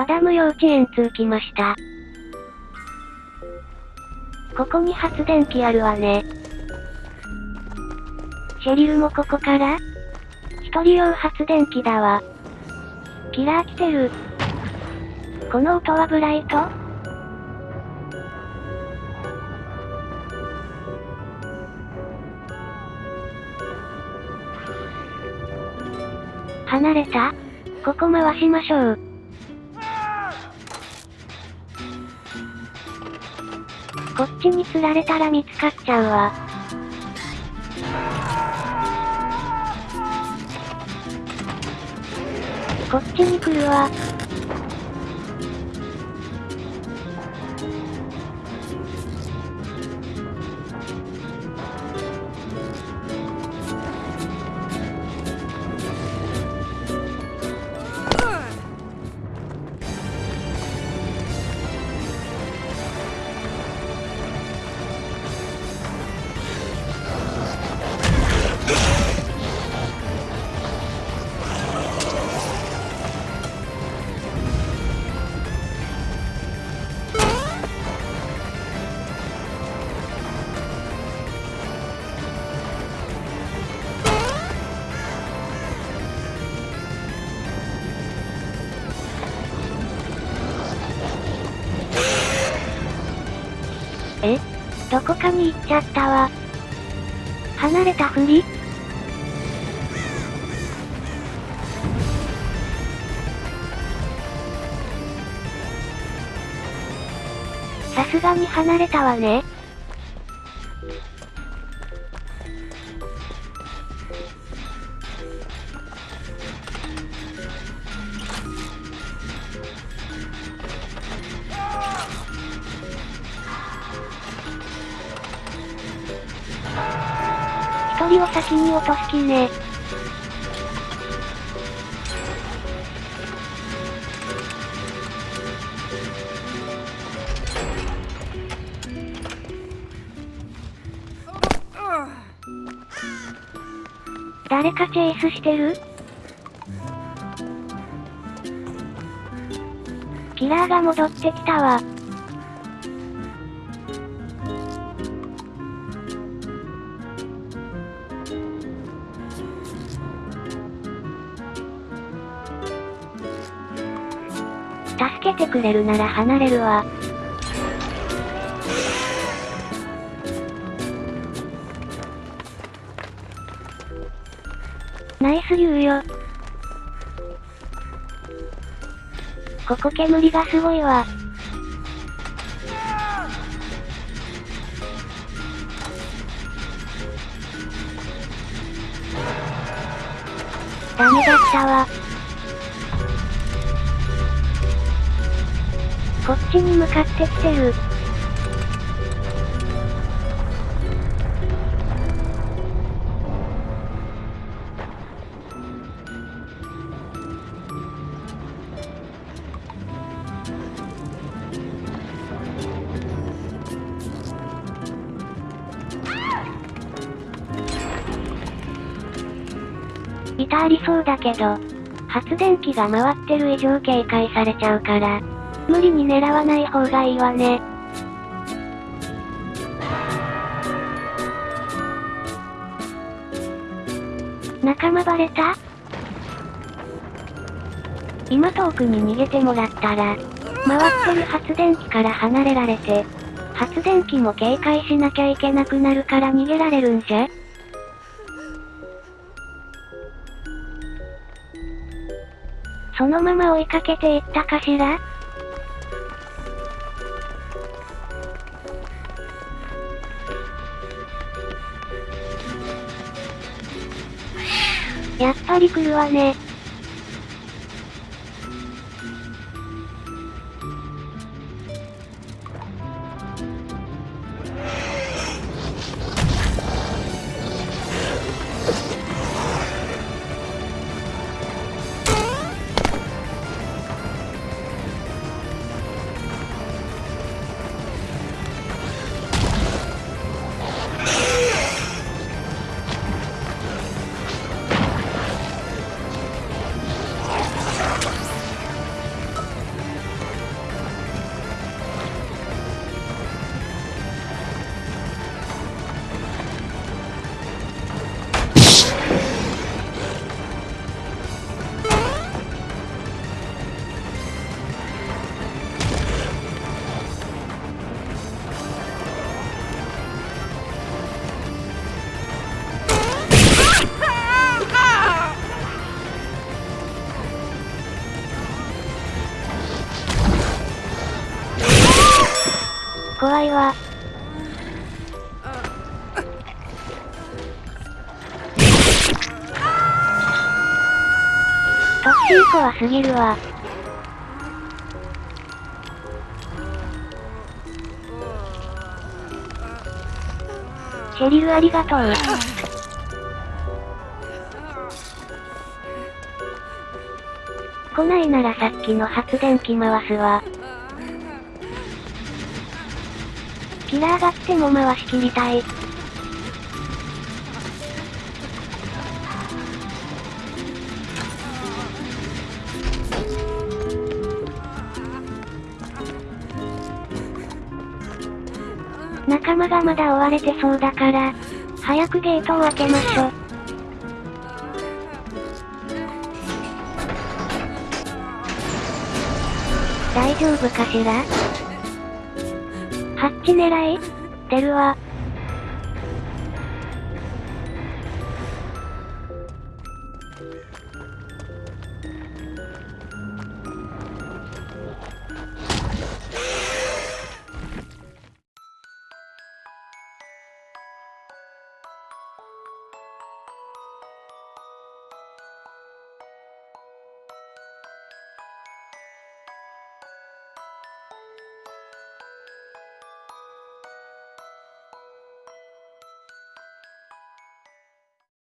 バダム幼稚園通来ました。ここに発電機あるわね。シェリルもここから？一人用発電機だわ。キラー来てる。この音はブライト？離れた？ここ回しましょう。こっちに釣られたら見つかっちゃうわ。こっちに来るわ。え？どこかに行っちゃったわ。離れたふり？さすがに離れたわね。人を先に落とす気ね。誰かチェイスしてる？キラーが戻ってきたわ。助けてくれるなら離れるわ。ナイス言うよ。ここ煙がすごいわ。ダメだったわ。ちに向かってきてる。いたありそうだけど、発電機が回ってる以上警戒されちゃうから、無理に狙わない方がいいわね。仲間バレた？今遠くに逃げてもらったら、回ってる発電機から離れられて、発電機も警戒しなきゃいけなくなるから逃げられるんじゃ？そのまま追いかけていったかしら？やっぱり来るわね。怖すぎるわ。シェリルありがとう。来ないならさっきの発電機回すわ。キラーが来ても回し切りたい。仲間がまだ追われてそうだから、早くゲートを開けましょ。大丈夫かしら？ハッチ狙い？出るわ。